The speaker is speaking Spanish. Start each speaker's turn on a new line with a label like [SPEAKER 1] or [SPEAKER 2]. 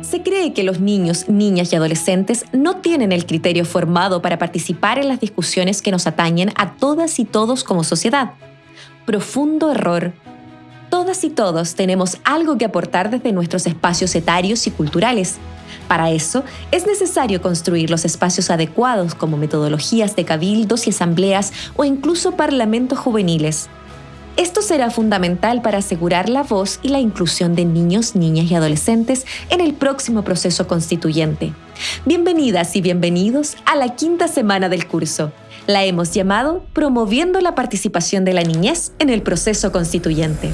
[SPEAKER 1] Se cree que los niños, niñas y adolescentes no tienen el criterio formado para participar en las discusiones que nos atañen a todas y todos como sociedad. Profundo error. Todas y todos tenemos algo que aportar desde nuestros espacios etarios y culturales. Para eso, es necesario construir los espacios adecuados como metodologías de cabildos y asambleas o incluso parlamentos juveniles. Esto será fundamental para asegurar la voz y la inclusión de niños, niñas y adolescentes en el próximo proceso constituyente. Bienvenidas y bienvenidos a la quinta semana del curso. La hemos llamado Promoviendo la participación de la niñez en el proceso constituyente.